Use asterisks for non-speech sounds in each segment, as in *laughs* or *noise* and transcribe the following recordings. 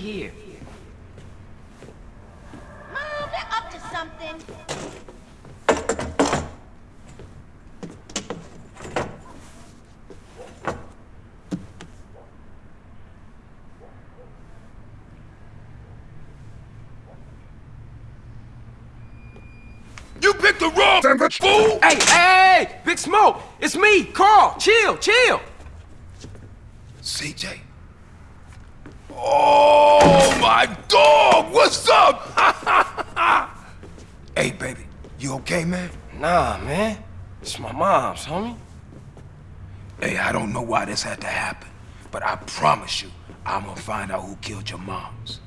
here. Mom, they're up to something. You picked the wrong sandwich, fool! Hey, hey, hey! Big Smoke! It's me, Carl! Chill, chill! CJ? Oh, my dog! What's up? *laughs* hey, baby, you okay, man? Nah, man. It's my mom's, homie. Hey, I don't know why this had to happen, but I promise you, I'm gonna find out who killed your moms.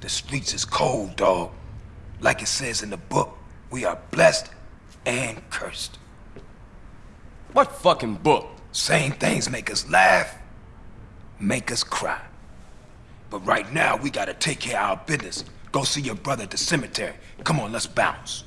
The streets is cold, dog. Like it says in the book, we are blessed and cursed. What fucking book? Same things make us laugh, make us cry. But right now, we gotta take care of our business. Go see your brother at the cemetery. Come on, let's bounce.